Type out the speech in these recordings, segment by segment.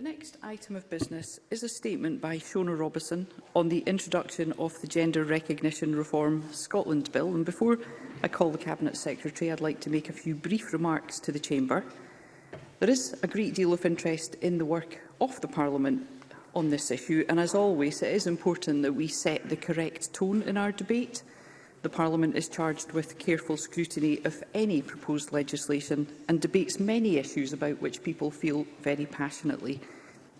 The next item of business is a statement by Shona Robison on the introduction of the Gender Recognition Reform Scotland Bill. And before I call the Cabinet Secretary, I'd like to make a few brief remarks to the Chamber. There is a great deal of interest in the work of the Parliament on this issue, and as always, it is important that we set the correct tone in our debate the Parliament is charged with careful scrutiny of any proposed legislation and debates many issues about which people feel very passionately.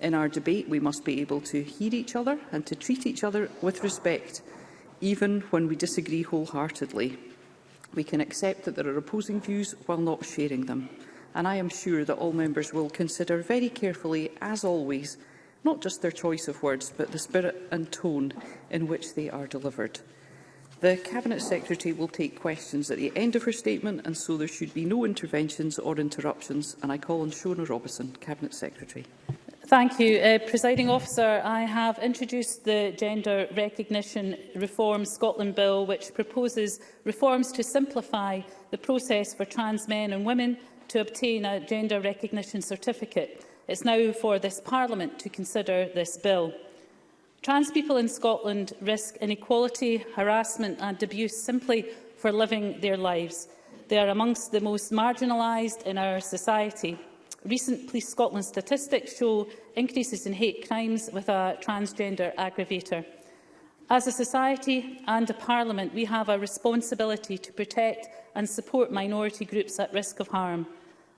In our debate, we must be able to hear each other and to treat each other with respect, even when we disagree wholeheartedly. We can accept that there are opposing views while not sharing them. And I am sure that all members will consider very carefully, as always, not just their choice of words, but the spirit and tone in which they are delivered. The Cabinet Secretary will take questions at the end of her statement, and so there should be no interventions or interruptions. And I call on Shona Robison, Cabinet Secretary. Thank you, uh, Presiding Officer. I have introduced the Gender Recognition Reform Scotland Bill, which proposes reforms to simplify the process for trans men and women to obtain a Gender Recognition Certificate. It's now for this Parliament to consider this bill. Trans people in Scotland risk inequality, harassment and abuse simply for living their lives. They are amongst the most marginalised in our society. Recent Police Scotland statistics show increases in hate crimes with a transgender aggravator. As a society and a parliament, we have a responsibility to protect and support minority groups at risk of harm.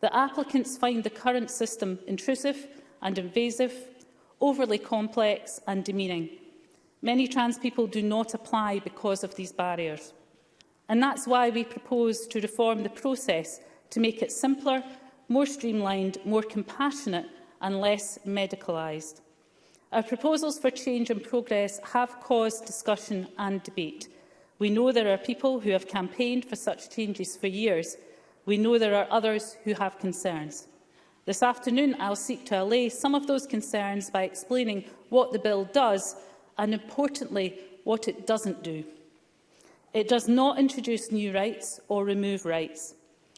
that applicants find the current system intrusive and invasive, overly complex and demeaning. Many trans people do not apply because of these barriers. And that's why we propose to reform the process to make it simpler, more streamlined, more compassionate and less medicalised. Our proposals for change and progress have caused discussion and debate. We know there are people who have campaigned for such changes for years, We know there are others who have concerns. This afternoon, I'll seek to allay some of those concerns by explaining what the bill does and, importantly, what it doesn't do. It does not introduce new rights or remove rights.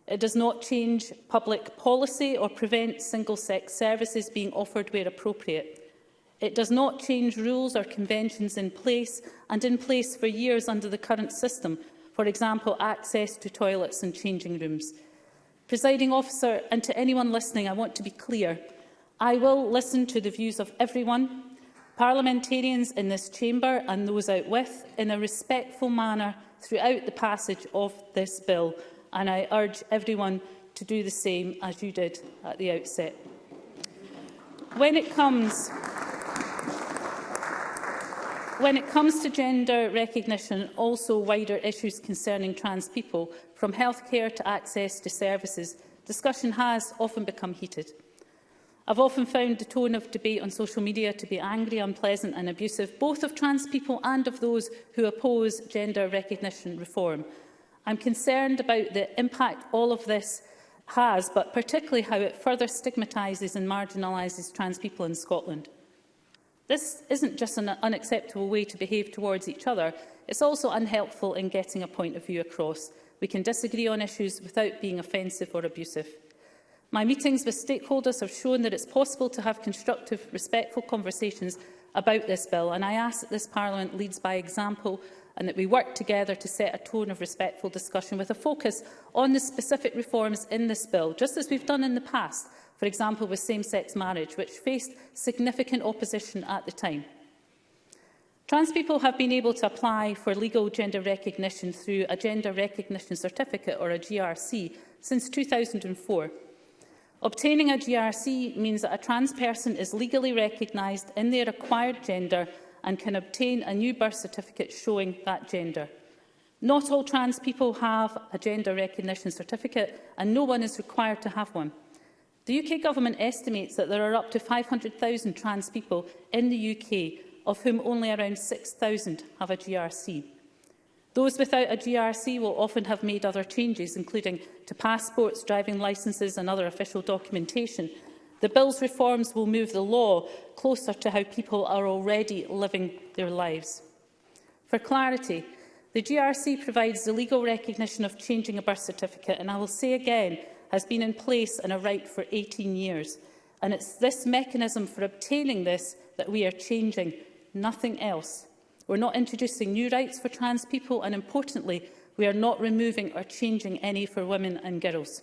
It does not change public policy or prevent single-sex services being offered where appropriate. It does not change rules or conventions in place and in place for years under the current system, for example, access to toilets and changing rooms. Presiding officer, and to anyone listening, I want to be clear. I will listen to the views of everyone, parliamentarians in this chamber and those out with, in a respectful manner throughout the passage of this bill, and I urge everyone to do the same as you did at the outset. When it comes When it comes to gender recognition, also wider issues concerning trans people, from healthcare to access to services, discussion has often become heated. I've often found the tone of debate on social media to be angry, unpleasant and abusive, both of trans people and of those who oppose gender recognition reform. I'm concerned about the impact all of this has, but particularly how it further stigmatises and marginalises trans people in Scotland. This isn't just an unacceptable way to behave towards each other, it's also unhelpful in getting a point of view across. We can disagree on issues without being offensive or abusive. My meetings with stakeholders have shown that it's possible to have constructive, respectful conversations about this bill, and I ask that this Parliament leads by example and that we work together to set a tone of respectful discussion with a focus on the specific reforms in this bill, just as we've done in the past, for example with same-sex marriage, which faced significant opposition at the time. Trans people have been able to apply for legal gender recognition through a Gender Recognition Certificate, or a GRC, since 2004. Obtaining a GRC means that a trans person is legally recognised in their acquired gender and can obtain a new birth certificate showing that gender. Not all trans people have a gender recognition certificate and no one is required to have one. The UK Government estimates that there are up to 500,000 trans people in the UK, of whom only around 6,000 have a GRC. Those without a GRC will often have made other changes, including to passports, driving licences and other official documentation. The Bill's reforms will move the law closer to how people are already living their lives. For clarity, the GRC provides the legal recognition of changing a birth certificate, and I will say again has been in place and a right for 18 years. And it's this mechanism for obtaining this that we are changing, nothing else. We're not introducing new rights for trans people and, importantly, we are not removing or changing any for women and girls.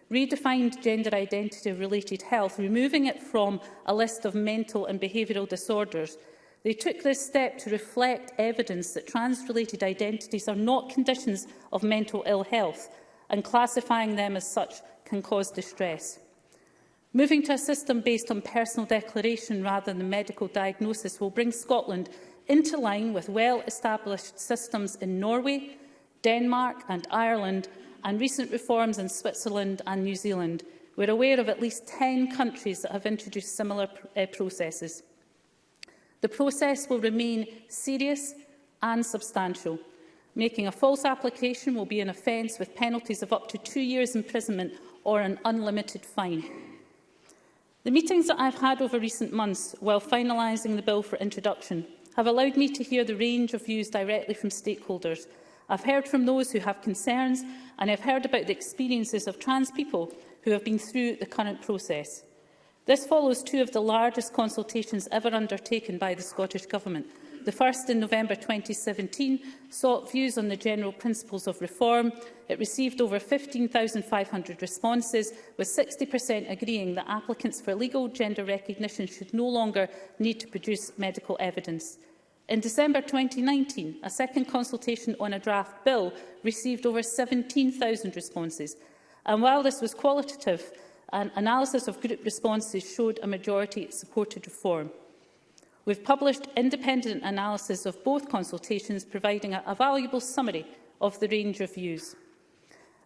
redefined gender identity-related health, removing it from a list of mental and behavioural disorders. They took this step to reflect evidence that trans-related identities are not conditions of mental ill health, and classifying them as such can cause distress. Moving to a system based on personal declaration rather than medical diagnosis will bring Scotland into line with well-established systems in Norway, Denmark and Ireland, and recent reforms in Switzerland and New Zealand. We're aware of at least 10 countries that have introduced similar uh, processes. The process will remain serious and substantial. Making a false application will be an offence with penalties of up to two years imprisonment or an unlimited fine. The meetings that I've had over recent months while finalising the bill for introduction have allowed me to hear the range of views directly from stakeholders. I've heard from those who have concerns and I've heard about the experiences of trans people who have been through the current process. This follows two of the largest consultations ever undertaken by the Scottish Government The first, in November 2017, sought views on the general principles of reform. It received over 15,500 responses, with 60% agreeing that applicants for legal gender recognition should no longer need to produce medical evidence. In December 2019, a second consultation on a draft bill received over 17,000 responses. And while this was qualitative, an analysis of group responses showed a majority supported reform. We've published independent analysis of both consultations, providing a, a valuable summary of the range of views.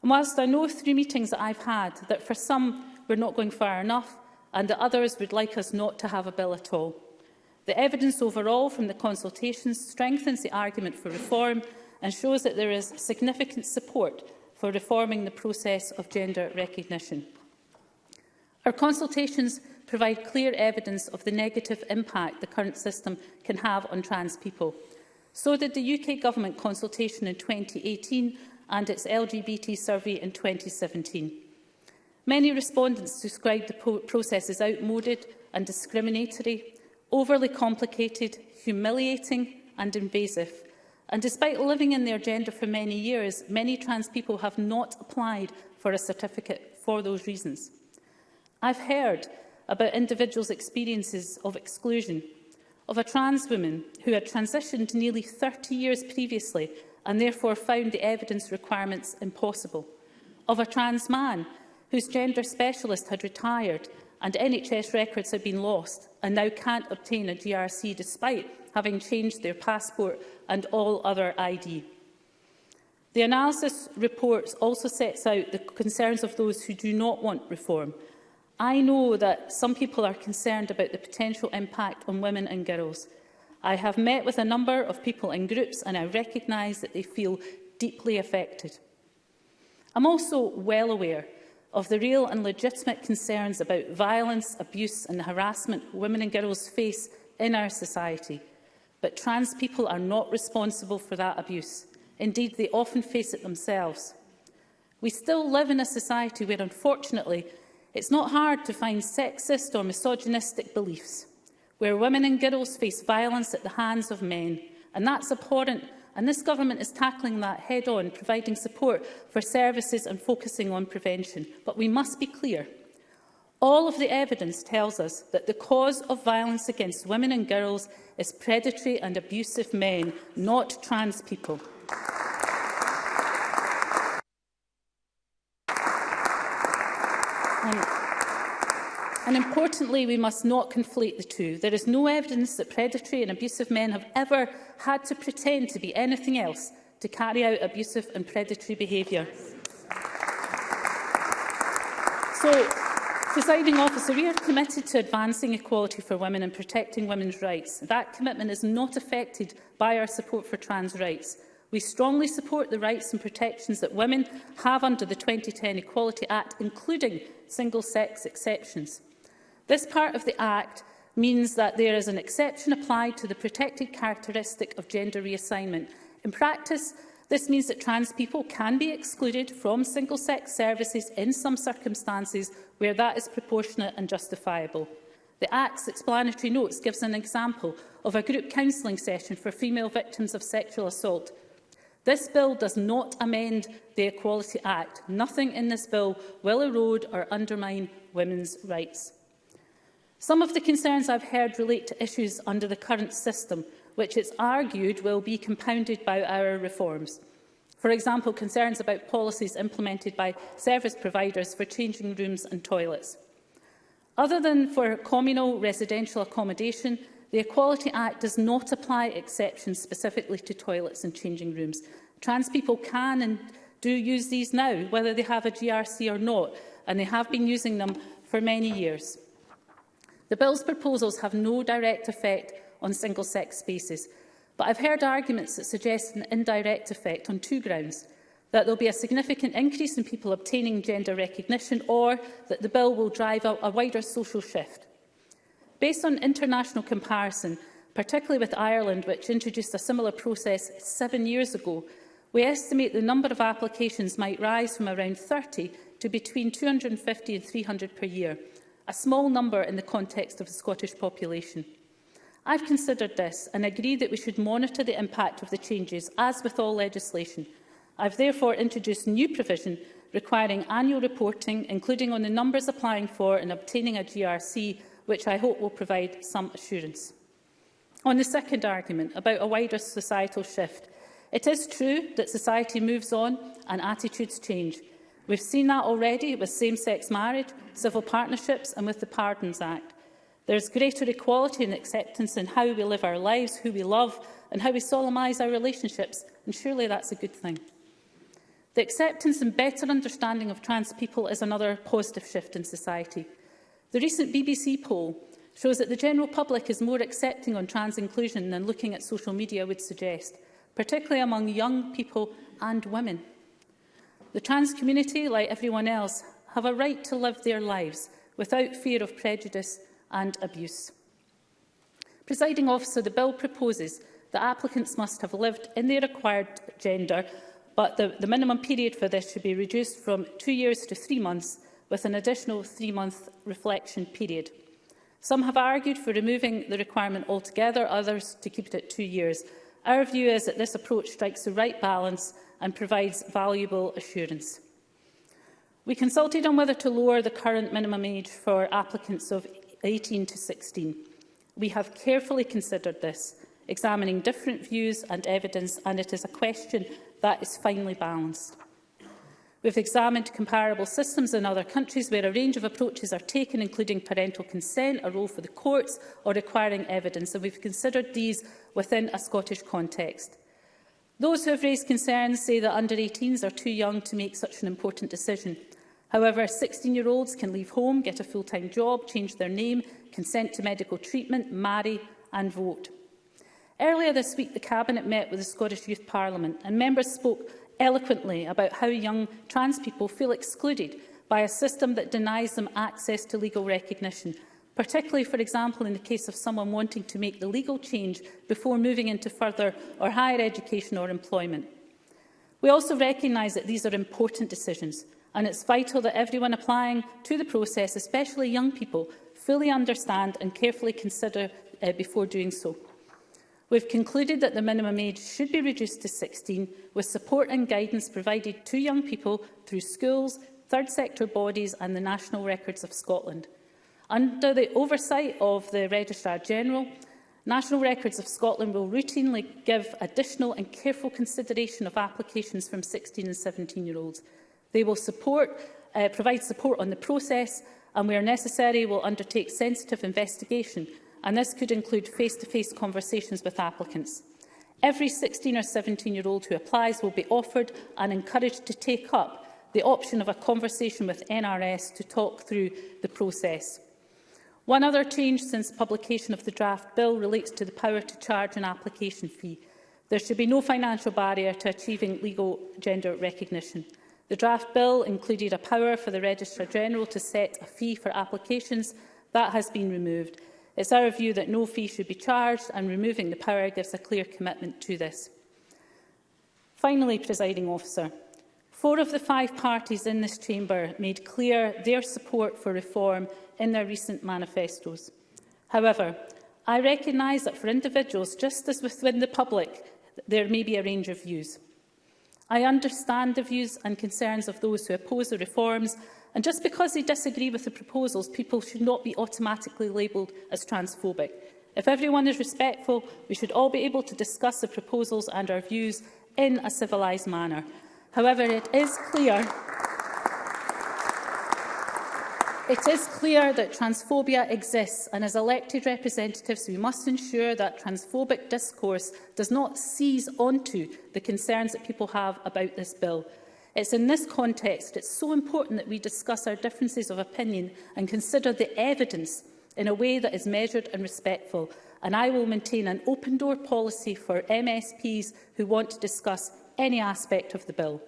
And whilst I know through meetings that I've had that for some we're not going far enough and that others would like us not to have a bill at all, the evidence overall from the consultations strengthens the argument for reform and shows that there is significant support for reforming the process of gender recognition. Our consultations provide clear evidence of the negative impact the current system can have on trans people. So did the UK Government consultation in 2018 and its LGBT survey in 2017. Many respondents described the process as outmoded and discriminatory, overly complicated, humiliating and invasive. And despite living in their gender for many years, many trans people have not applied for a certificate for those reasons. I've heard about individuals' experiences of exclusion, of a trans woman who had transitioned nearly 30 years previously and therefore found the evidence requirements impossible, of a trans man whose gender specialist had retired and NHS records had been lost and now can't obtain a GRC despite having changed their passport and all other ID. The analysis reports also sets out the concerns of those who do not want reform I know that some people are concerned about the potential impact on women and girls. I have met with a number of people in groups and I recognise that they feel deeply affected. I'm also well aware of the real and legitimate concerns about violence, abuse and the harassment women and girls face in our society. But trans people are not responsible for that abuse. Indeed, they often face it themselves. We still live in a society where, unfortunately, It's not hard to find sexist or misogynistic beliefs where women and girls face violence at the hands of men, and that's abhorrent and this government is tackling that head-on, providing support for services and focusing on prevention. But we must be clear. All of the evidence tells us that the cause of violence against women and girls is predatory and abusive men, not trans people. Um, and importantly, we must not conflate the two. There is no evidence that predatory and abusive men have ever had to pretend to be anything else to carry out abusive and predatory behaviour. So, presiding officer, we are committed to advancing equality for women and protecting women's rights. That commitment is not affected by our support for trans rights. We strongly support the rights and protections that women have under the 2010 Equality Act, including single-sex exceptions. This part of the Act means that there is an exception applied to the protected characteristic of gender reassignment. In practice, this means that trans people can be excluded from single-sex services in some circumstances where that is proportionate and justifiable. The Act's explanatory notes gives an example of a group counselling session for female victims of sexual assault This bill does not amend the Equality Act. Nothing in this bill will erode or undermine women's rights. Some of the concerns I've heard relate to issues under the current system, which it's argued will be compounded by our reforms. For example, concerns about policies implemented by service providers for changing rooms and toilets. Other than for communal residential accommodation, The Equality Act does not apply exceptions specifically to toilets and changing rooms. Trans people can and do use these now, whether they have a GRC or not, and they have been using them for many years. The Bill's proposals have no direct effect on single-sex spaces, but I've heard arguments that suggest an indirect effect on two grounds, that there'll be a significant increase in people obtaining gender recognition or that the bill will drive out a wider social shift. Based on international comparison, particularly with Ireland, which introduced a similar process seven years ago, we estimate the number of applications might rise from around 30 to between 250 and 300 per year, a small number in the context of the Scottish population. I've considered this and agree that we should monitor the impact of the changes, as with all legislation. I've therefore introduced new provision requiring annual reporting, including on the numbers applying for and obtaining a GRC, which I hope will provide some assurance. On the second argument, about a wider societal shift, it is true that society moves on and attitudes change. We've seen that already with same-sex marriage, civil partnerships and with the Pardons Act. There is greater equality and acceptance in how we live our lives, who we love and how we solemnise our relationships, and surely that's a good thing. The acceptance and better understanding of trans people is another positive shift in society. The recent BBC poll shows that the general public is more accepting on trans inclusion than looking at social media would suggest, particularly among young people and women. The trans community, like everyone else, have a right to live their lives without fear of prejudice and abuse. Presiding officer, the bill proposes that applicants must have lived in their acquired gender, but the, the minimum period for this should be reduced from two years to three months with an additional three-month reflection period. Some have argued for removing the requirement altogether, others to keep it at two years. Our view is that this approach strikes the right balance and provides valuable assurance. We consulted on whether to lower the current minimum age for applicants of 18 to 16. We have carefully considered this, examining different views and evidence, and it is a question that is finely balanced. We have examined comparable systems in other countries where a range of approaches are taken, including parental consent, a role for the courts or requiring evidence, and we have considered these within a Scottish context. Those who have raised concerns say that under-18s are too young to make such an important decision. However, 16-year-olds can leave home, get a full-time job, change their name, consent to medical treatment, marry and vote. Earlier this week, the Cabinet met with the Scottish Youth Parliament and members spoke eloquently about how young trans people feel excluded by a system that denies them access to legal recognition, particularly, for example, in the case of someone wanting to make the legal change before moving into further or higher education or employment. We also recognise that these are important decisions, and it's vital that everyone applying to the process, especially young people, fully understand and carefully consider uh, before doing so. We've concluded that the minimum age should be reduced to 16, with support and guidance provided to young people through schools, third sector bodies and the National Records of Scotland. Under the oversight of the Registrar General, National Records of Scotland will routinely give additional and careful consideration of applications from 16 and 17-year-olds. They will support, uh, provide support on the process and, where necessary, will undertake sensitive investigation and this could include face-to-face -face conversations with applicants. Every 16 or 17-year-old who applies will be offered and encouraged to take up the option of a conversation with NRS to talk through the process. One other change since publication of the draft bill relates to the power to charge an application fee. There should be no financial barrier to achieving legal gender recognition. The draft bill included a power for the Registrar-General to set a fee for applications. That has been removed is our view that no fee should be charged and removing the power gives a clear commitment to this. Finally, presiding officer, four of the five parties in this chamber made clear their support for reform in their recent manifestos. However, I recognise that for individuals, just as within the public, there may be a range of views. I understand the views and concerns of those who oppose the reforms And just because they disagree with the proposals, people should not be automatically labelled as transphobic. If everyone is respectful, we should all be able to discuss the proposals and our views in a civilised manner. However, it is clear It is clear that transphobia exists and as elected representatives we must ensure that transphobic discourse does not seize onto the concerns that people have about this bill. It's in this context it's so important that we discuss our differences of opinion and consider the evidence in a way that is measured and respectful. And I will maintain an open-door policy for MSPs who want to discuss any aspect of the bill.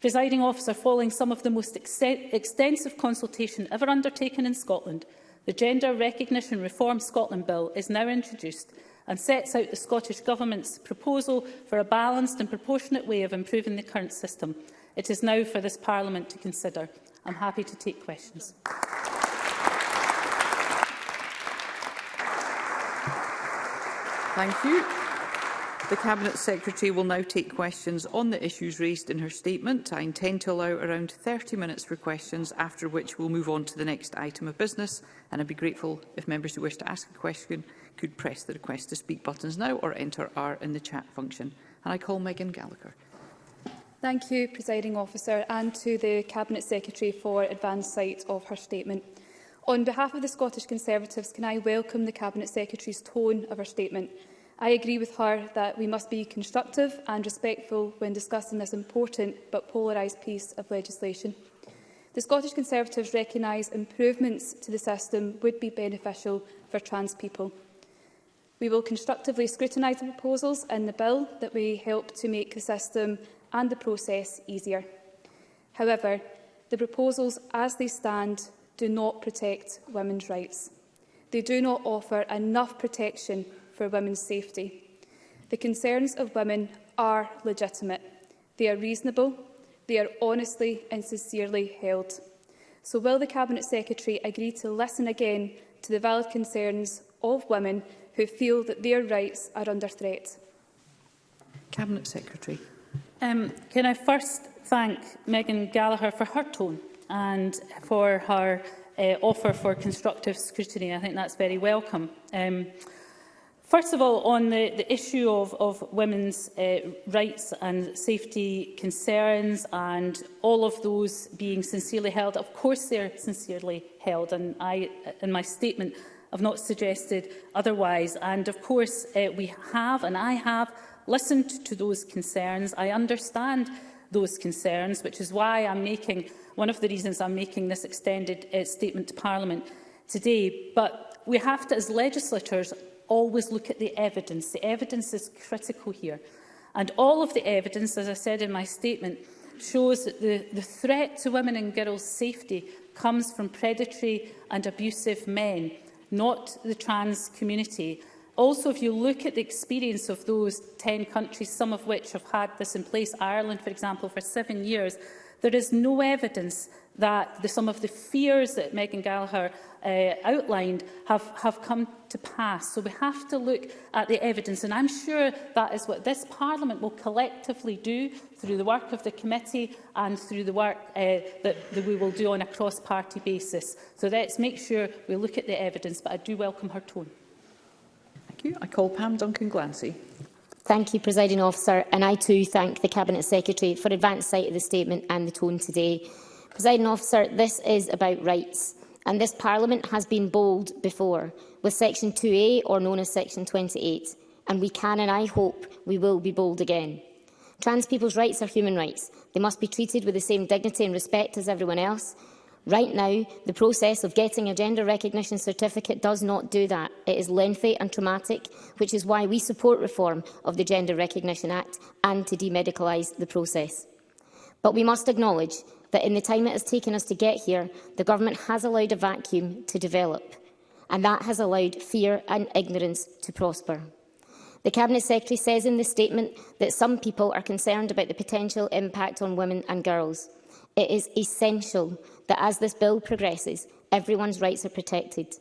Presiding officer, following some of the most ex extensive consultation ever undertaken in Scotland, the Gender Recognition Reform Scotland Bill is now introduced and sets out the Scottish Government's proposal for a balanced and proportionate way of improving the current system. It is now for this Parliament to consider. I'm happy to take questions. Thank you. The Cabinet Secretary will now take questions on the issues raised in her statement. I intend to allow around 30 minutes for questions, after which we'll move on to the next item of business. And I'd be grateful if members who wish to ask a question could press the request to speak buttons now or enter R in the chat function. And I call Megan Gallagher. Thank you, Presiding Officer, and to the Cabinet Secretary for advance sight of her statement. On behalf of the Scottish Conservatives, can I welcome the Cabinet Secretary's tone of her statement. I agree with her that we must be constructive and respectful when discussing this important but polarised piece of legislation. The Scottish Conservatives recognise improvements to the system would be beneficial for trans people. We will constructively scrutinise the proposals in the bill that we help to make the system and the process easier. However, the proposals as they stand do not protect women's rights. They do not offer enough protection for women's safety. The concerns of women are legitimate. They are reasonable. They are honestly and sincerely held. So will the Cabinet Secretary agree to listen again to the valid concerns of women who feel that their rights are under threat? Cabinet Secretary. Um, can I first thank Megan Gallagher for her tone and for her uh, offer for constructive scrutiny. I think that's very welcome. Um, first of all, on the, the issue of, of women's uh, rights and safety concerns and all of those being sincerely held, of course they're sincerely held. And I, in my statement, have not suggested otherwise. And of course, uh, we have, and I have, listened to those concerns. I understand those concerns, which is why I'm making one of the reasons I'm making this extended uh, statement to Parliament today. But we have to, as legislators, always look at the evidence. The evidence is critical here. And all of the evidence, as I said in my statement, shows that the, the threat to women and girls' safety comes from predatory and abusive men, not the trans community. Also, if you look at the experience of those 10 countries, some of which have had this in place, Ireland, for example, for seven years, there is no evidence that the, some of the fears that Megan Gallagher uh, outlined have, have come to pass. So we have to look at the evidence, and I'm sure that is what this Parliament will collectively do through the work of the committee and through the work uh, that, that we will do on a cross-party basis. So let's make sure we look at the evidence, but I do welcome her tone. Thank you. I call Pam Duncan Glancy. Thank you, Presiding Officer, and I too thank the Cabinet Secretary for advance sight of the statement and the tone today. Presiding Officer, this is about rights, and this Parliament has been bold before, with Section 2A, or known as Section 28, and we can and I hope we will be bold again. Trans people's rights are human rights. They must be treated with the same dignity and respect as everyone else, Right now, the process of getting a gender recognition certificate does not do that. It is lengthy and traumatic, which is why we support reform of the Gender Recognition Act and to demedicalise the process. But we must acknowledge that in the time it has taken us to get here, the government has allowed a vacuum to develop, and that has allowed fear and ignorance to prosper. The Cabinet Secretary says in the statement that some people are concerned about the potential impact on women and girls. It is essential that as this bill progresses, everyone's rights are protected.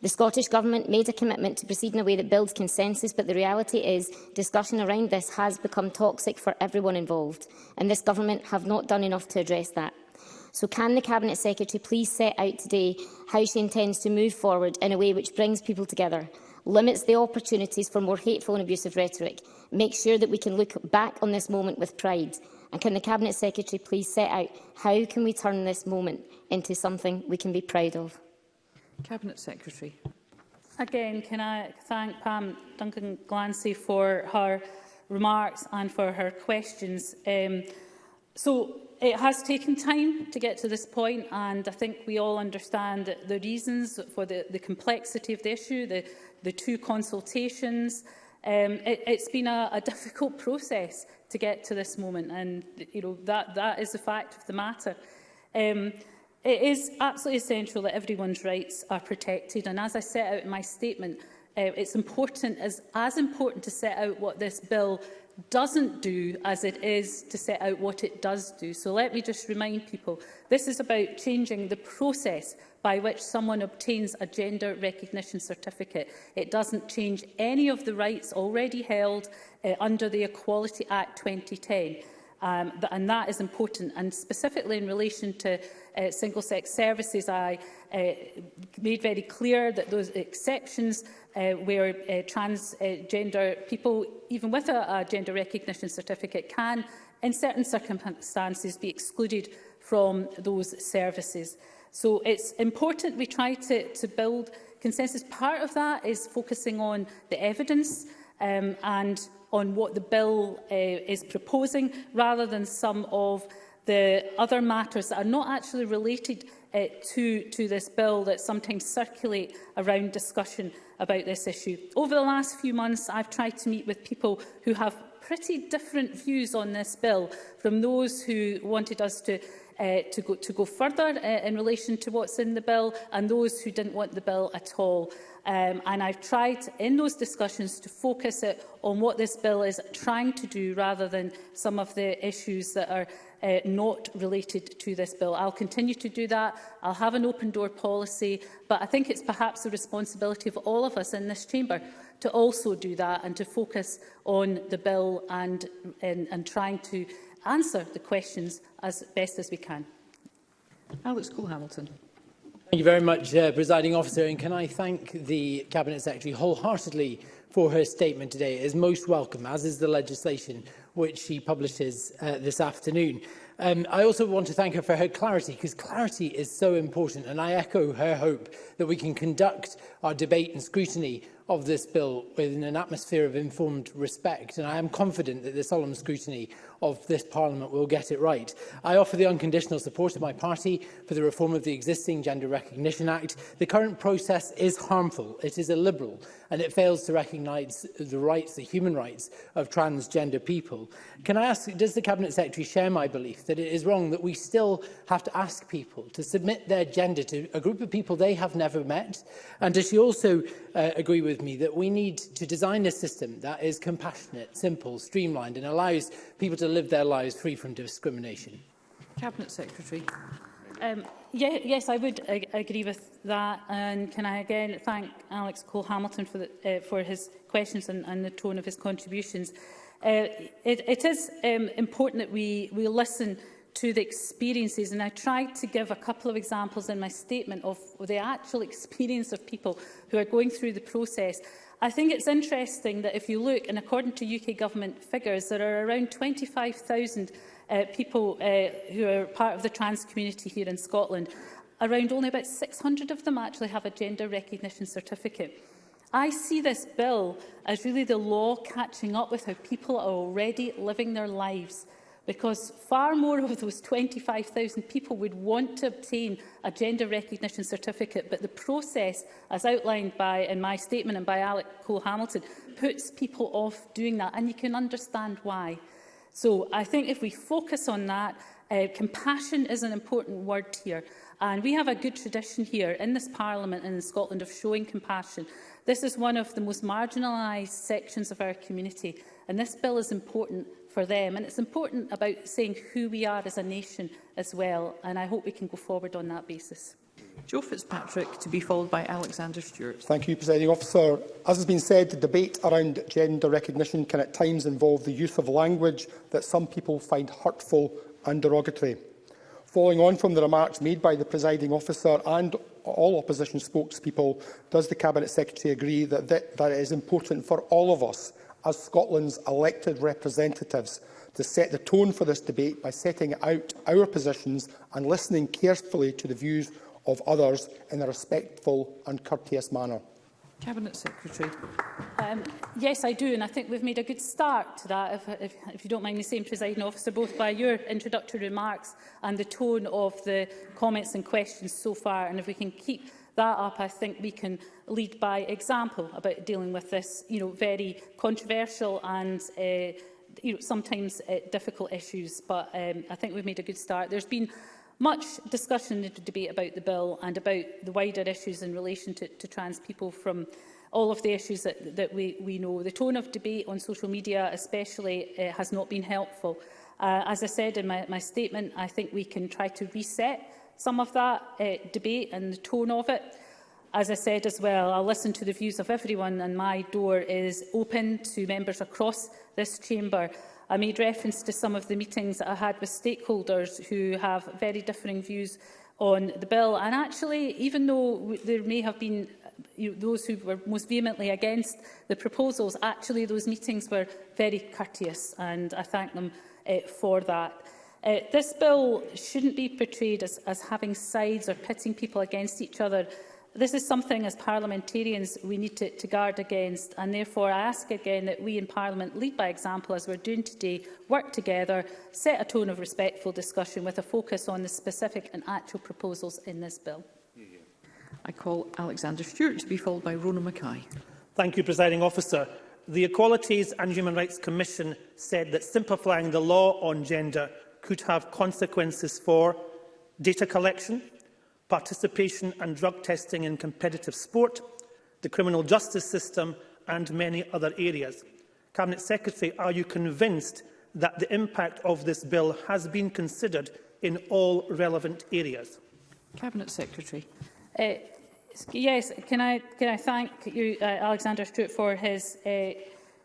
The Scottish Government made a commitment to proceed in a way that builds consensus, but the reality is discussion around this has become toxic for everyone involved, and this Government have not done enough to address that. So can the Cabinet Secretary please set out today how she intends to move forward in a way which brings people together, limits the opportunities for more hateful and abusive rhetoric, makes sure that we can look back on this moment with pride, And can the Cabinet Secretary please set out how can we turn this moment into something we can be proud of? Cabinet Secretary. Again, can I thank Pam Duncan Glancy for her remarks and for her questions. Um, so it has taken time to get to this point and I think we all understand the reasons for the, the complexity of the issue, the, the two consultations. Um, it, it's been a, a difficult process to get to this moment. And you know that that is the fact of the matter. Um, it is absolutely essential that everyone's rights are protected. And as I set out in my statement, uh, it's important as as important to set out what this bill doesn't do as it is to set out what it does do. So let me just remind people, this is about changing the process by which someone obtains a gender recognition certificate. It doesn't change any of the rights already held uh, under the Equality Act 2010. Um, and that is important. And specifically in relation to uh, single-sex services, I uh, made very clear that those exceptions uh, where uh, transgender uh, people, even with a, a gender recognition certificate, can, in certain circumstances, be excluded from those services. So it's important we try to, to build consensus. Part of that is focusing on the evidence um, and on what the bill uh, is proposing, rather than some of the other matters that are not actually related uh, to, to this bill that sometimes circulate around discussion about this issue. Over the last few months, I've tried to meet with people who have pretty different views on this bill from those who wanted us to uh, to, go, to go further uh, in relation to what's in the bill and those who didn't want the bill at all. Um, and I've tried in those discussions to focus it on what this bill is trying to do rather than some of the issues that are uh, not related to this bill. I'll continue to do that. I'll have an open door policy, but I think it's perhaps the responsibility of all of us in this chamber to also do that and to focus on the bill and, and, and trying to answer the questions as best as we can. Alex Cole-Hamilton. Thank you very much, uh, Presiding Officer, and can I thank the Cabinet Secretary wholeheartedly for her statement today. It is most welcome, as is the legislation which she publishes uh, this afternoon. Um, I also want to thank her for her clarity, because clarity is so important, and I echo her hope that we can conduct our debate and scrutiny of this bill within an atmosphere of informed respect, and I am confident that the solemn scrutiny of this Parliament will get it right. I offer the unconditional support of my party for the reform of the existing Gender Recognition Act. The current process is harmful, it is illiberal, and it fails to recognise the rights, the human rights of transgender people. Can I ask, does the Cabinet Secretary share my belief that it is wrong that we still have to ask people to submit their gender to a group of people they have never met? And does she also uh, agree with with me that we need to design a system that is compassionate, simple, streamlined and allows people to live their lives free from discrimination? Cabinet Secretary. Um, yeah, yes, I would ag agree with that. And can I again thank Alex Cole Hamilton for, uh, for his questions and, and the tone of his contributions. Uh, it, it is um, important that we, we listen to the experiences. And I tried to give a couple of examples in my statement of the actual experience of people who are going through the process. I think it's interesting that if you look, and according to UK government figures, there are around 25,000 uh, people uh, who are part of the trans community here in Scotland. Around only about 600 of them actually have a gender recognition certificate. I see this bill as really the law catching up with how people are already living their lives because far more of those 25,000 people would want to obtain a gender recognition certificate, but the process, as outlined by in my statement and by Alec Cole-Hamilton, puts people off doing that, and you can understand why. So I think if we focus on that, uh, compassion is an important word here. And we have a good tradition here in this Parliament and in Scotland of showing compassion. This is one of the most marginalised sections of our community, and this bill is important for them. And it's important about saying who we are as a nation as well, and I hope we can go forward on that basis. Joe Fitzpatrick, to be followed by Alexander Stewart. Thank you, Presiding Officer. As has been said, the debate around gender recognition can at times involve the use of language that some people find hurtful and derogatory. Following on from the remarks made by the presiding officer and all opposition spokespeople, does the Cabinet Secretary agree that, that, that it is important for all of us as Scotland's elected representatives to set the tone for this debate by setting out our positions and listening carefully to the views of others in a respectful and courteous manner. Cabinet Secretary. Um, yes, I do, and I think we've made a good start to that, if, if, if you don't mind me saying, presiding officer, both by your introductory remarks and the tone of the comments and questions so far, and if we can keep that up, I think we can lead by example about dealing with this you know, very controversial and uh, you know, sometimes uh, difficult issues, but um, I think we've made a good start. There's been much discussion and debate about the bill and about the wider issues in relation to, to trans people from all of the issues that, that we, we know. The tone of debate on social media especially uh, has not been helpful. Uh, as I said in my, my statement, I think we can try to reset some of that uh, debate and the tone of it. As I said as well, I'll listen to the views of everyone and my door is open to members across this chamber. I made reference to some of the meetings that I had with stakeholders who have very differing views on the bill. And actually, even though there may have been uh, you know, those who were most vehemently against the proposals, actually those meetings were very courteous and I thank them uh, for that. Uh, this bill shouldn't be portrayed as, as having sides or pitting people against each other. This is something, as parliamentarians, we need to, to guard against, and therefore I ask again that we in Parliament lead by example, as we're doing today, work together, set a tone of respectful discussion with a focus on the specific and actual proposals in this bill. I call Alexander Stewart to be followed by Rona Mackay. Thank you, Presiding Officer. The Equalities and Human Rights Commission said that simplifying the law on gender could have consequences for data collection, participation and drug testing in competitive sport, the criminal justice system and many other areas. Cabinet Secretary, are you convinced that the impact of this bill has been considered in all relevant areas? Cabinet Secretary. Uh, yes, can I, can I thank you, uh, Alexander Stewart, for his uh,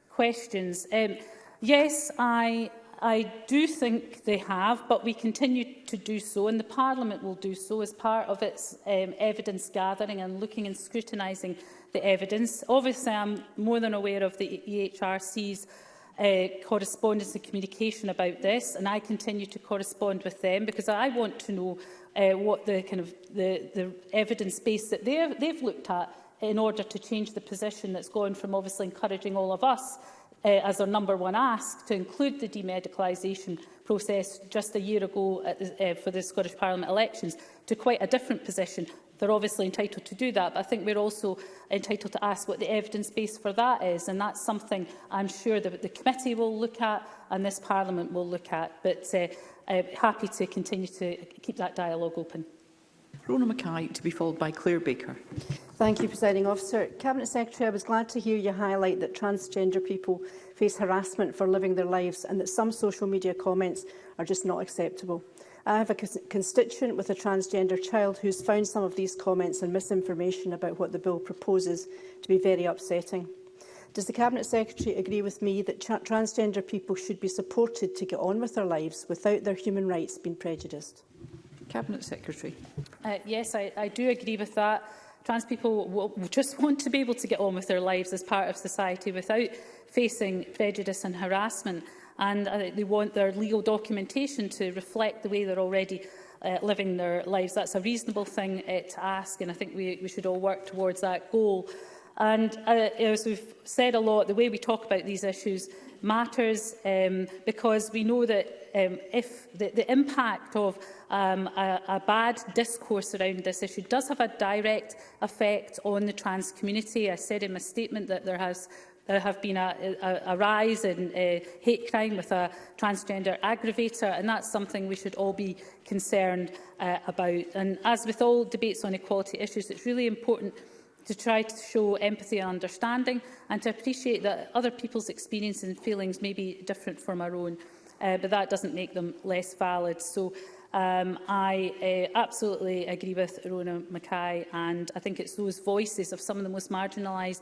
questions. Um, yes, I I do think they have, but we continue to do so, and the Parliament will do so as part of its um, evidence gathering and looking and scrutinising the evidence. Obviously, I'm more than aware of the EHRC's uh, correspondence and communication about this, and I continue to correspond with them because I want to know uh, what the kind of the, the evidence base that they've looked at in order to change the position that's gone from obviously encouraging all of us uh, as our number one ask to include the demedicalisation process just a year ago at, uh, uh, for the Scottish Parliament elections to quite a different position. They're obviously entitled to do that, but I think we're also entitled to ask what the evidence base for that is, and that's something I'm sure that the committee will look at and this Parliament will look at, but uh, I'm uh, happy to continue to keep that dialogue open. Rona Mackay to be followed by Claire Baker. Thank you, Presiding Officer. Cabinet Secretary, I was glad to hear you highlight that transgender people face harassment for living their lives and that some social media comments are just not acceptable. I have a constituent with a transgender child who's found some of these comments and misinformation about what the bill proposes to be very upsetting. Does the Cabinet Secretary agree with me that transgender people should be supported to get on with their lives without their human rights being prejudiced? Cabinet Secretary. Uh, yes, I, I do agree with that. Trans people will just want to be able to get on with their lives as part of society without facing prejudice and harassment. And uh, they want their legal documentation to reflect the way they're already uh, living their lives. That's a reasonable thing uh, to ask, and I think we, we should all work towards that goal. And uh, as we've said a lot, the way we talk about these issues matters um, because we know that um, if the, the impact of um, a, a bad discourse around this issue does have a direct effect on the trans community. I said in my statement that there has there have been a, a, a rise in uh, hate crime with a transgender aggravator, and that's something we should all be concerned uh, about. And as with all debates on equality issues, it's really important to try to show empathy and understanding and to appreciate that other people's experiences and feelings may be different from our own, uh, but that doesn't make them less valid. So um, I uh, absolutely agree with Rona Mackay and I think it's those voices of some of the most marginalised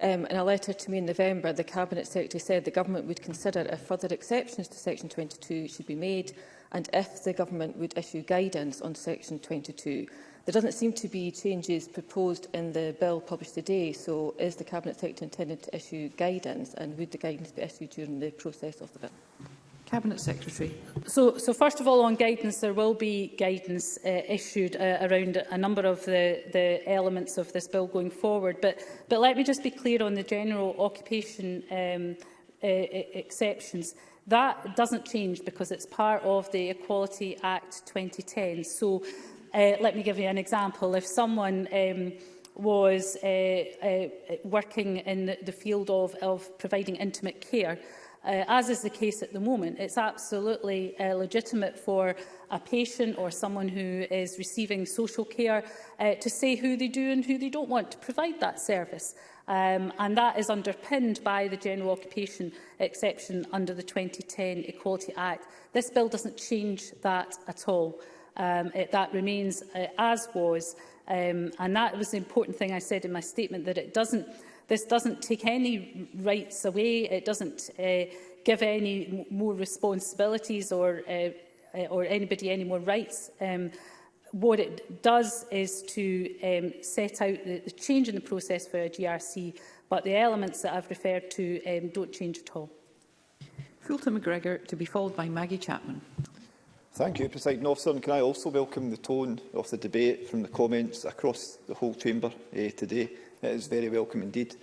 Um, in a letter to me in November, the Cabinet Secretary said the Government would consider if further exceptions to Section 22 should be made and if the government would issue guidance on section 22. There doesn't seem to be changes proposed in the bill published today, so is the Cabinet Secretary intended to issue guidance and would the guidance be issued during the process of the bill? Cabinet Secretary. So, so first of all, on guidance, there will be guidance uh, issued uh, around a number of the, the elements of this bill going forward. But, but let me just be clear on the general occupation um, uh, exceptions. That doesn't change because it's part of the Equality Act 2010. So uh, let me give you an example. If someone um, was uh, uh, working in the field of, of providing intimate care, uh, as is the case at the moment, it's absolutely uh, legitimate for a patient or someone who is receiving social care uh, to say who they do and who they don't want to provide that service um, and that is underpinned by the general occupation exception under the 2010 Equality Act. This bill doesn't change that at all. Um, it, that remains uh, as was, um, and that was the important thing I said in my statement, that it doesn't, this doesn't take any rights away, it doesn't uh, give any more responsibilities or, uh, uh, or anybody any more rights. Um, what it does is to um, set out the, the change in the process for a GRC, but the elements that I've referred to um, don't change at all. Fulton McGregor to be followed by Maggie Chapman. Thank you, President Officer. And can I also welcome the tone of the debate from the comments across the whole chamber eh, today? It is very welcome indeed.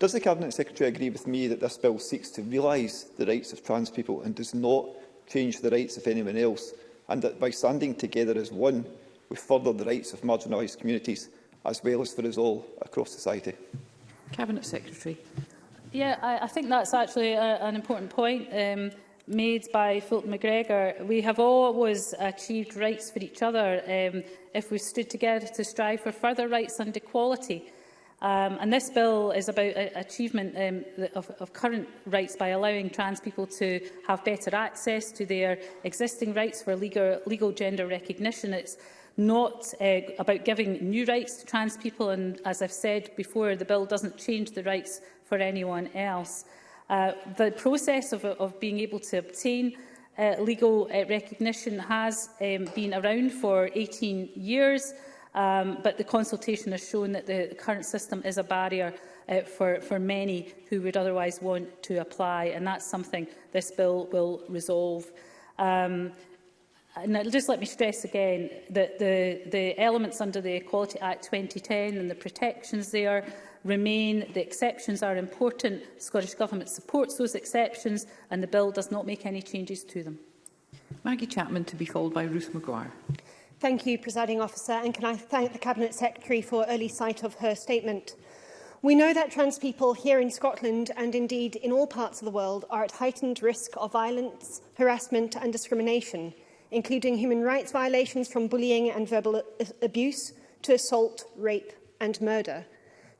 Does the Cabinet Secretary agree with me that this bill seeks to realise the rights of trans people and does not change the rights of anyone else, and that by standing together as one, we further the rights of marginalised communities, as well as for us all across society. Cabinet Secretary. Yeah, I, I think that's actually a, an important point um, made by Fulton McGregor. We have always achieved rights for each other um, if we stood together to strive for further rights and equality. Um, and this bill is about uh, achievement um, of, of current rights by allowing trans people to have better access to their existing rights for legal, legal gender recognition. It's not uh, about giving new rights to trans people. And as I've said before, the bill doesn't change the rights for anyone else. Uh, the process of, of being able to obtain uh, legal uh, recognition has um, been around for 18 years, um, but the consultation has shown that the current system is a barrier uh, for, for many who would otherwise want to apply, and that's something this bill will resolve. Um, And I'll just let me stress again that the, the elements under the Equality Act 2010 and the protections there remain. The exceptions are important. The Scottish Government supports those exceptions and the bill does not make any changes to them. Maggie Chapman to be followed by Ruth McGuire. Thank you, Presiding Officer, and can I thank the Cabinet Secretary for early sight of her statement. We know that trans people here in Scotland and indeed in all parts of the world are at heightened risk of violence, harassment and discrimination including human rights violations from bullying and verbal abuse to assault, rape and murder.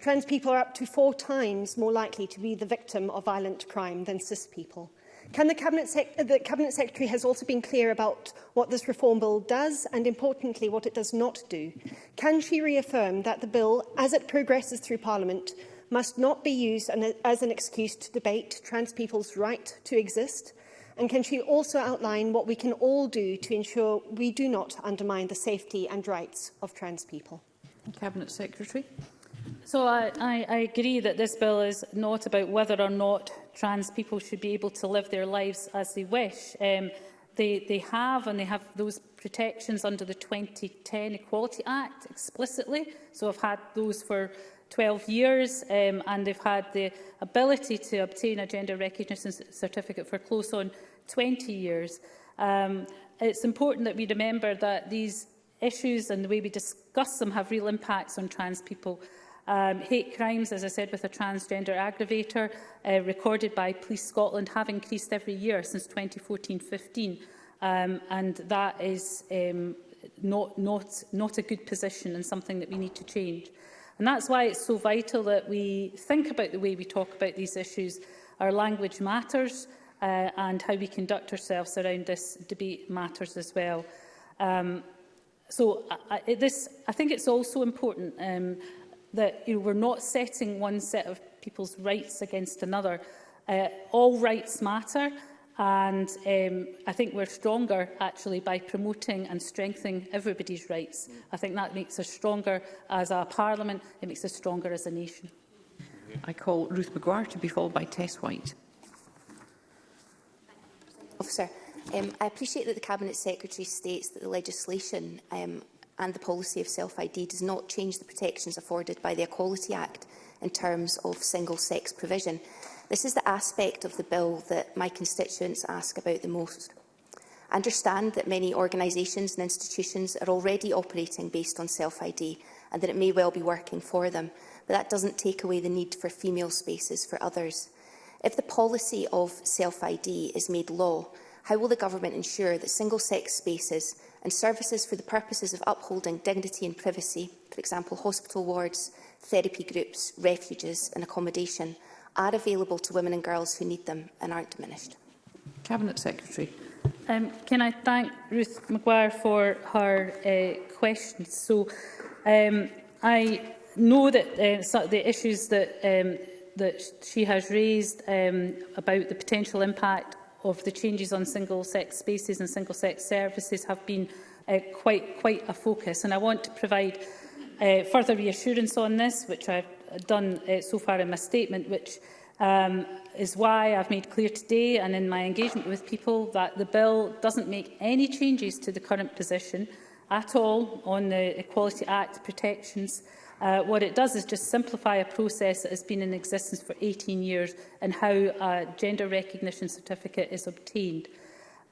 Trans people are up to four times more likely to be the victim of violent crime than cis people. Can the, Cabinet Sec uh, the Cabinet Secretary has also been clear about what this reform bill does and, importantly, what it does not do. Can she reaffirm that the bill, as it progresses through Parliament, must not be used an, as an excuse to debate trans people's right to exist, And can she also outline what we can all do to ensure we do not undermine the safety and rights of trans people? Cabinet Secretary. So I, I, I agree that this bill is not about whether or not trans people should be able to live their lives as they wish. Um, they, they have and they have those protections under the 2010 Equality Act explicitly. So I've had those for 12 years um, and they've had the ability to obtain a gender recognition certificate for close on 20 years. Um, it's important that we remember that these issues and the way we discuss them have real impacts on trans people. Um, hate crimes, as I said, with a transgender aggravator uh, recorded by Police Scotland have increased every year since 2014-15. Um, and that is um, not, not, not a good position and something that we need to change. And that's why it's so vital that we think about the way we talk about these issues. Our language matters uh, and how we conduct ourselves around this debate matters as well. Um, so I, I, this, I think it's also important um, that you know, we're not setting one set of people's rights against another. Uh, all rights matter And um, I think we're stronger, actually, by promoting and strengthening everybody's rights. I think that makes us stronger as a parliament. It makes us stronger as a nation. I call Ruth McGuire to be followed by Tess White. Officer, um, I appreciate that the Cabinet Secretary states that the legislation um, and the policy of self-ID does not change the protections afforded by the Equality Act in terms of single-sex provision. This is the aspect of the bill that my constituents ask about the most. I understand that many organisations and institutions are already operating based on self-ID and that it may well be working for them, but that doesn't take away the need for female spaces for others. If the policy of self-ID is made law, how will the government ensure that single-sex spaces and services for the purposes of upholding dignity and privacy, for example hospital wards, therapy groups, refuges and accommodation, are available to women and girls who need them and aren't diminished. Cabinet Secretary. Um, can I thank Ruth Maguire for her uh, questions? So, um, I know that uh, the issues that um, that she has raised um, about the potential impact of the changes on single-sex spaces and single-sex services have been uh, quite quite a focus, and I want to provide uh, further reassurance on this, which I've done uh, so far in my statement, which um, is why I've made clear today and in my engagement with people that the bill doesn't make any changes to the current position at all on the Equality Act protections. Uh, what it does is just simplify a process that has been in existence for 18 years and how a gender recognition certificate is obtained.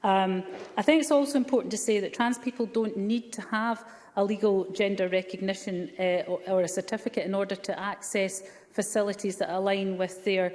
Um, I think it's also important to say that trans people don't need to have a legal gender recognition uh, or a certificate in order to access facilities that align with their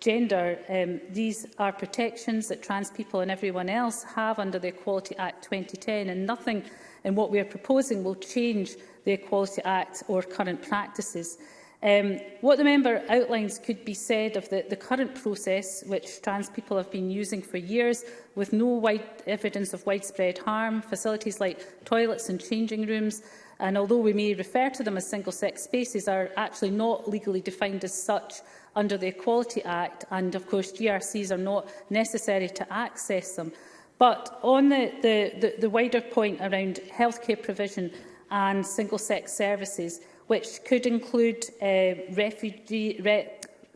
gender. Um, these are protections that trans people and everyone else have under the Equality Act 2010 and nothing in what we are proposing will change the Equality Act or current practices. Um, what the member outlines could be said of the, the current process, which trans people have been using for years, with no wide evidence of widespread harm, facilities like toilets and changing rooms, and although we may refer to them as single-sex spaces, are actually not legally defined as such under the Equality Act, and of course GRCs are not necessary to access them. But on the, the, the, the wider point around healthcare provision and single-sex services, which could include uh, refugee, re,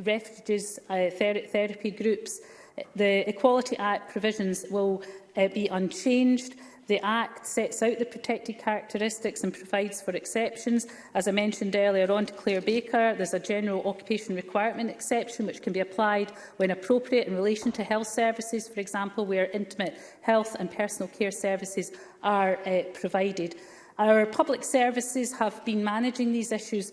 refugees uh, ther therapy groups. The Equality Act provisions will uh, be unchanged. The Act sets out the protected characteristics and provides for exceptions. As I mentioned earlier on to Claire Baker, there's a general occupation requirement exception which can be applied when appropriate in relation to health services, for example, where intimate health and personal care services are uh, provided. Our public services have been managing these issues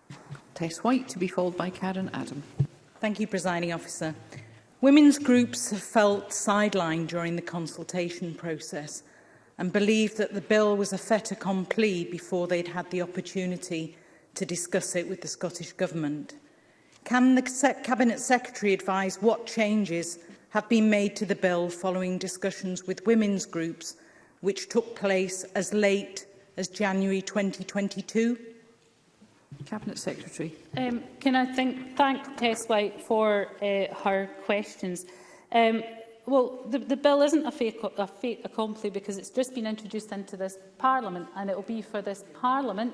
Tess White, to be followed by Karen Adam. Thank you, Presiding Officer. Women's groups have felt sidelined during the consultation process and believe that the bill was a fait accompli before they'd had the opportunity to discuss it with the Scottish Government. Can the Cabinet Secretary advise what changes have been made to the bill following discussions with women's groups which took place as late as January 2022? Cabinet Secretary. Um, can I think, thank Tess White for uh, her questions? Um, well, the, the bill isn't a fait, a fait accompli because it's just been introduced into this Parliament and it will be for this Parliament,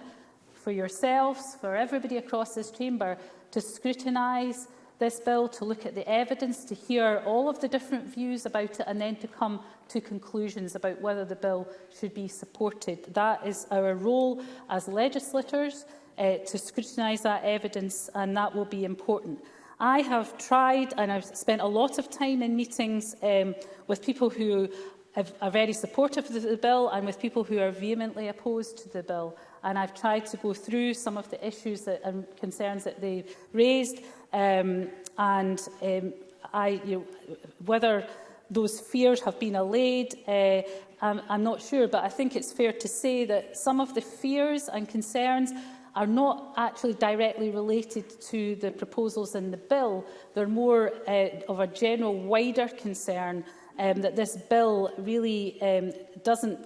for yourselves, for everybody across this chamber to scrutinise, this bill, to look at the evidence, to hear all of the different views about it and then to come to conclusions about whether the bill should be supported. That is our role as legislators uh, to scrutinise that evidence and that will be important. I have tried and I've spent a lot of time in meetings um, with people who have, are very supportive of the bill and with people who are vehemently opposed to the bill. And I've tried to go through some of the issues that, and concerns that they've raised Um, and um, I, you know, whether those fears have been allayed, uh, I'm, I'm not sure, but I think it's fair to say that some of the fears and concerns are not actually directly related to the proposals in the bill. They're more uh, of a general, wider concern um, that this bill really um, doesn't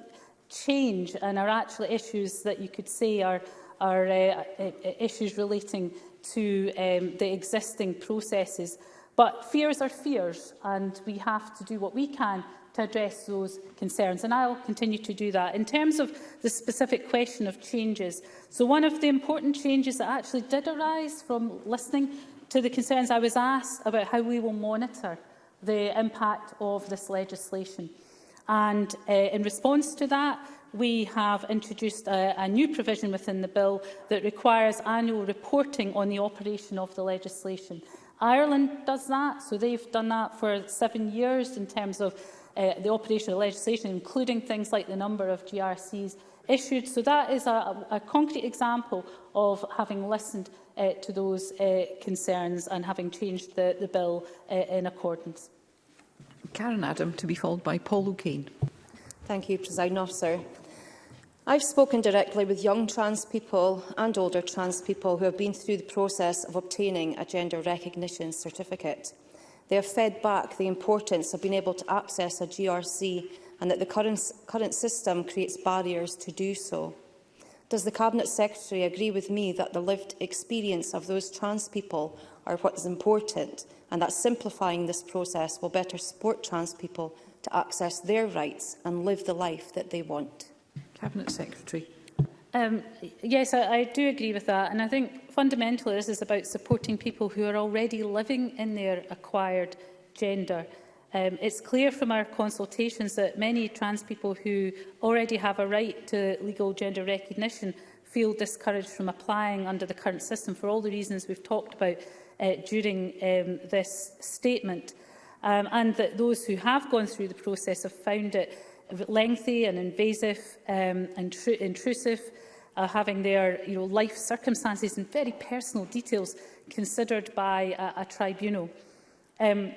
change and are actually issues that you could say are, are uh, uh issues relating to um, the existing processes. But fears are fears, and we have to do what we can to address those concerns, and I'll continue to do that. In terms of the specific question of changes, so one of the important changes that actually did arise from listening to the concerns I was asked about how we will monitor the impact of this legislation. And uh, in response to that, we have introduced a, a new provision within the bill that requires annual reporting on the operation of the legislation. Ireland does that, so they've done that for seven years in terms of uh, the operation of legislation, including things like the number of GRCs issued. So that is a, a concrete example of having listened uh, to those uh, concerns and having changed the, the bill uh, in accordance. Karen Adam, to be followed by Paul O'Kane. Thank you, President Officer. I've spoken directly with young trans people and older trans people who have been through the process of obtaining a gender recognition certificate. They have fed back the importance of being able to access a GRC and that the current, current system creates barriers to do so. Does the Cabinet Secretary agree with me that the lived experience of those trans people are what is important and that simplifying this process will better support trans people to access their rights and live the life that they want. Cabinet Secretary. Um, yes, I, I do agree with that. And I think fundamentally this is about supporting people who are already living in their acquired gender. Um, it's clear from our consultations that many trans people who already have a right to legal gender recognition feel discouraged from applying under the current system for all the reasons we've talked about uh, during um, this statement um, and that those who have gone through the process have found it lengthy and invasive um, and intrusive, uh, having their you know, life circumstances and very personal details considered by a, a tribunal. Um,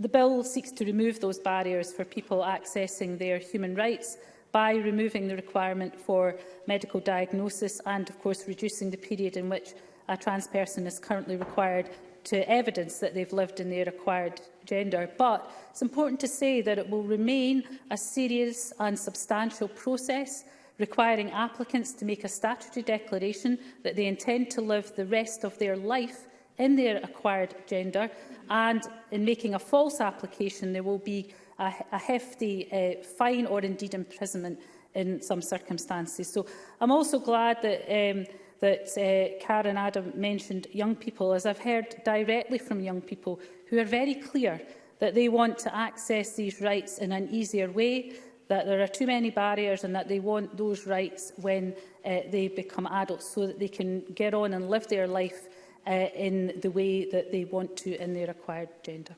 the bill seeks to remove those barriers for people accessing their human rights by removing the requirement for medical diagnosis and, of course, reducing the period in which a trans person is currently required to evidence that they've lived in their acquired gender. But it's important to say that it will remain a serious and substantial process requiring applicants to make a statutory declaration that they intend to live the rest of their life in their acquired gender and in making a false application there will be a, a hefty uh, fine or indeed imprisonment in some circumstances. So I'm also glad that um, that uh, Karen Adam mentioned young people, as I've heard directly from young people who are very clear that they want to access these rights in an easier way, that there are too many barriers and that they want those rights when uh, they become adults so that they can get on and live their life uh, in the way that they want to in their acquired gender.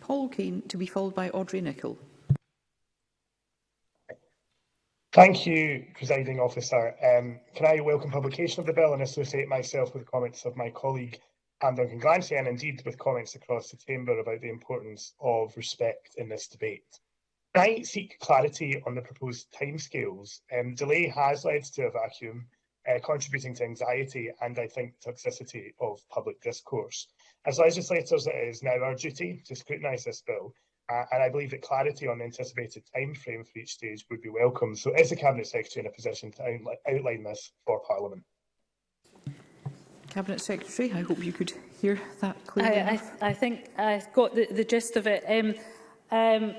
Paul Keane to be followed by Audrey Nicholl. Thank you, Presiding Officer. Um, can I welcome publication of the bill and associate myself with comments of my colleague, Anne Duncan Glancy, and indeed with comments across the Chamber about the importance of respect in this debate? I seek clarity on the proposed timescales. Um, delay has led to a vacuum, uh, contributing to anxiety and, I think, toxicity of public discourse. As legislators, it is now our duty to scrutinise this bill and I believe that clarity on the anticipated frame for each stage would be welcome. So is the Cabinet Secretary in a position to outline this for Parliament? Cabinet Secretary, I hope you could hear that clearly. I, I, I think I've got the, the gist of it. Um, um,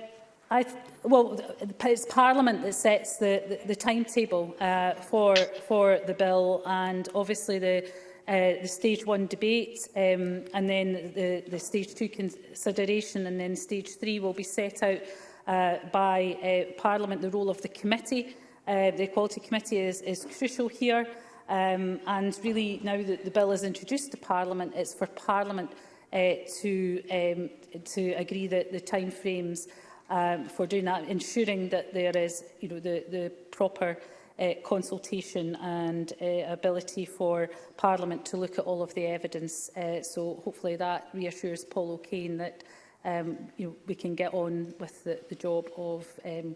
I, well, it's Parliament that sets the, the, the timetable uh, for, for the bill and obviously the uh, the stage one debate um, and then the, the stage two consideration and then stage three will be set out uh, by uh, Parliament. The role of the committee, uh, the Equality Committee is, is crucial here um, and really now that the bill is introduced to Parliament, it's for Parliament uh, to, um, to agree that the timeframes um, for doing that, ensuring that there is you know, the, the proper uh, consultation and uh, ability for Parliament to look at all of the evidence. Uh, so hopefully that reassures Paul O'Kane that um, you know, we can get on with the, the job of um,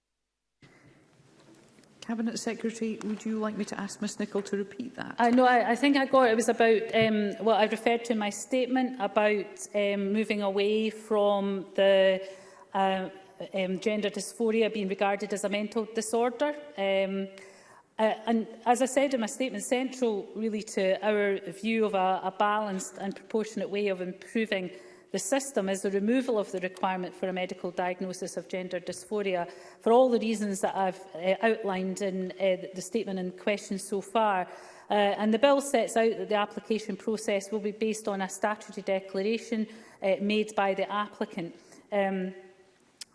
Cabinet Secretary, would you like me to ask Ms Nicholl to repeat that? Uh, no, I, I think I got it. was about um, what I referred to in my statement about um, moving away from the uh, um, gender dysphoria being regarded as a mental disorder. Um, uh, and as I said in my statement, central really to our view of a, a balanced and proportionate way of improving the system is the removal of the requirement for a medical diagnosis of gender dysphoria for all the reasons that I've uh, outlined in uh, the statement and question so far. Uh, and the bill sets out that the application process will be based on a statutory declaration uh, made by the applicant. Um,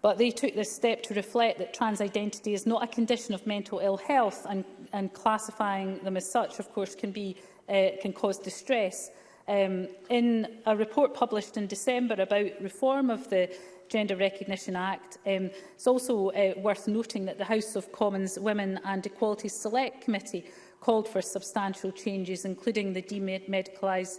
but they took this step to reflect that trans identity is not a condition of mental ill health and and classifying them as such, of course, can, be, uh, can cause distress. Um, in a report published in December about reform of the Gender Recognition Act. Um, it's also uh, worth noting that the House of Commons Women and Equality Select Committee called for substantial changes, including the demedicalising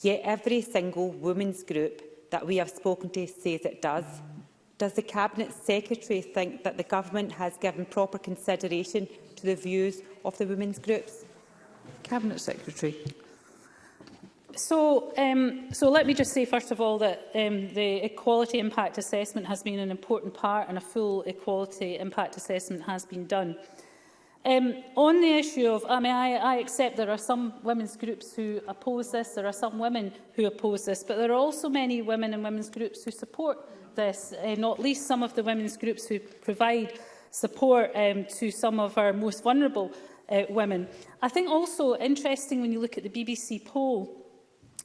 Yet every single women's group that we have spoken to says it does. Does the Cabinet Secretary think that the Government has given proper consideration to the views of the women's groups? Cabinet Secretary. So, um, so let me just say, first of all, that um, the equality impact assessment has been an important part and a full equality impact assessment has been done. Um, on the issue of, I mean, I, I accept there are some women's groups who oppose this, there are some women who oppose this, but there are also many women and women's groups who support this, uh, not least some of the women's groups who provide support um, to some of our most vulnerable uh, women. I think also interesting when you look at the BBC poll,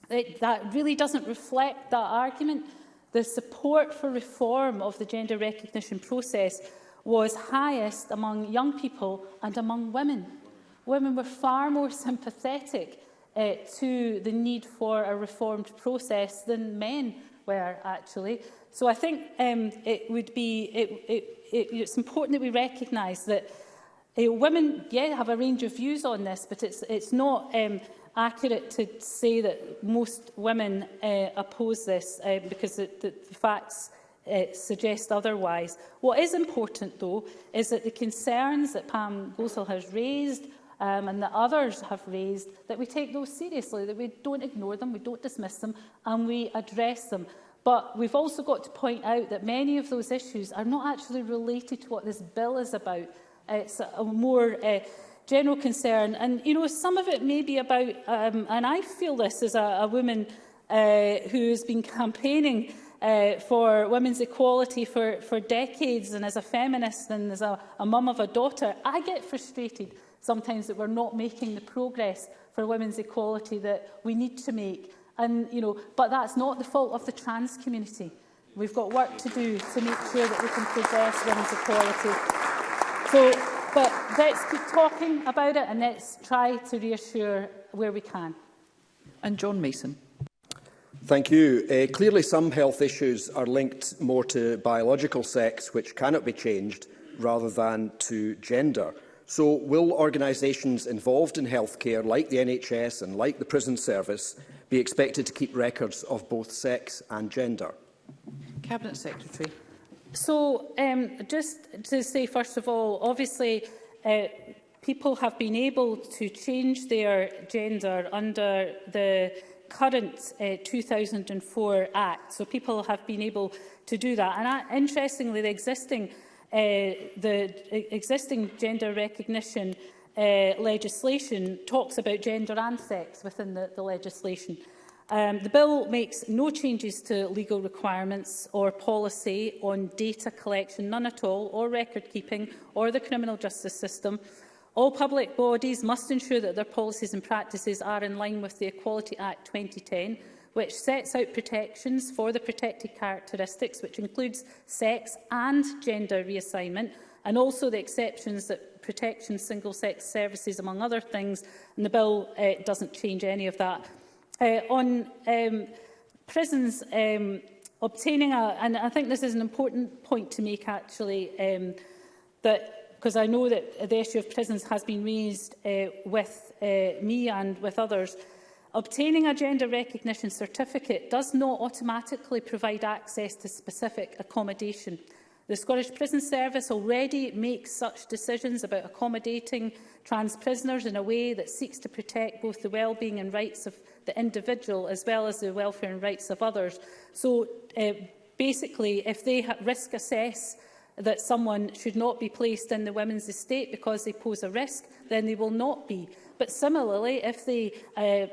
it, that really doesn't reflect that argument. The support for reform of the gender recognition process was highest among young people and among women. Women were far more sympathetic uh, to the need for a reformed process than men were actually. So I think um, it would be it, it, it, it's important that we recognise that uh, women yeah have a range of views on this, but it's it's not um, accurate to say that most women uh, oppose this uh, because the, the, facts uh, suggest otherwise. What is important, though, is that the concerns that Pam Gosell has raised um, and that others have raised, that we take those seriously, that we don't ignore them, we don't dismiss them, and we address them. But we've also got to point out that many of those issues are not actually related to what this bill is about. It's a more uh, general concern. And, you know, some of it may be about, um, and I feel this as a, a woman uh, who has been campaigning uh, for women's equality for, for decades and as a feminist and as a, a mum of a daughter, I get frustrated sometimes that we're not making the progress for women's equality that we need to make. And, you know, but that's not the fault of the trans community. We've got work to do to make sure that we can progress women's equality. So But let's keep talking about it and let's try to reassure where we can. And John Mason. Thank you. Uh, clearly, some health issues are linked more to biological sex, which cannot be changed, rather than to gender. So will organisations involved in healthcare, like the NHS and like the prison service, be expected to keep records of both sex and gender? Cabinet Secretary. So um, just to say, first of all, obviously, uh, people have been able to change their gender under the current uh, 2004 Act. So people have been able to do that. And uh, interestingly, the existing, uh, the existing gender recognition uh, legislation talks about gender and sex within the, the legislation. Uh, Um, the bill makes no changes to legal requirements or policy on data collection, none at all, or record keeping, or the criminal justice system. All public bodies must ensure that their policies and practices are in line with the Equality Act 2010, which sets out protections for the protected characteristics, which includes sex and gender reassignment, and also the exceptions that protection single-sex services, among other things. And the bill uh, doesn't change any of that. Uh, on um, prisons, um, obtaining a, and I think this is an important point to make actually, um, that because I know that the issue of prisons has been raised uh, with uh, me and with others, obtaining a gender recognition certificate does not automatically provide access to specific accommodation. The Scottish Prison Service already makes such decisions about accommodating trans prisoners in a way that seeks to protect both the well-being and rights of the individual as well as the welfare and rights of others. So uh, basically, if they risk assess that someone should not be placed in the women's estate because they pose a risk, then they will not be. But similarly, if they uh,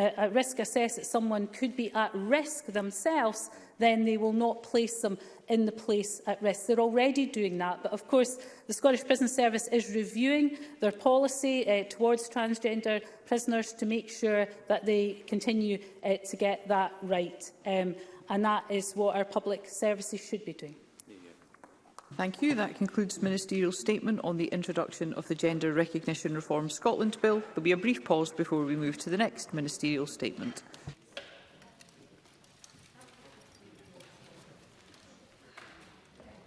uh, risk assess that someone could be at risk themselves, then they will not place them in the place at risk. They're already doing that, but of course the Scottish Prison Service is reviewing their policy uh, towards transgender prisoners to make sure that they continue uh, to get that right. Um, and that is what our public services should be doing. Thank you. That concludes Ministerial statement on the introduction of the Gender Recognition Reform Scotland Bill. There will be a brief pause before we move to the next Ministerial statement.